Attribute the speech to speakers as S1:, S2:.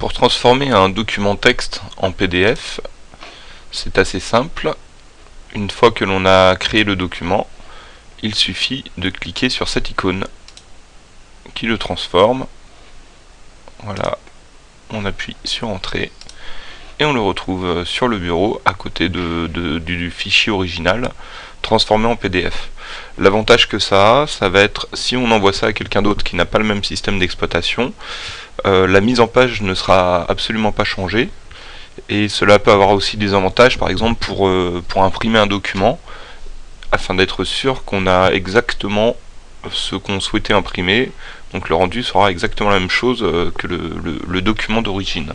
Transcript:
S1: Pour transformer un document texte en PDF, c'est assez simple. Une fois que l'on a créé le document, il suffit de cliquer sur cette icône qui le transforme. Voilà, on appuie sur Entrée et on le retrouve sur le bureau à côté du fichier original transformé en PDF. L'avantage que ça a, ça va être si on envoie ça à quelqu'un d'autre qui n'a pas le même système d'exploitation, euh, la mise en page ne sera absolument pas changée. Et cela peut avoir aussi des avantages, par exemple pour, euh, pour imprimer un document, afin d'être sûr qu'on a exactement ce qu'on souhaitait imprimer. Donc le rendu sera exactement la même chose euh, que le document d'origine.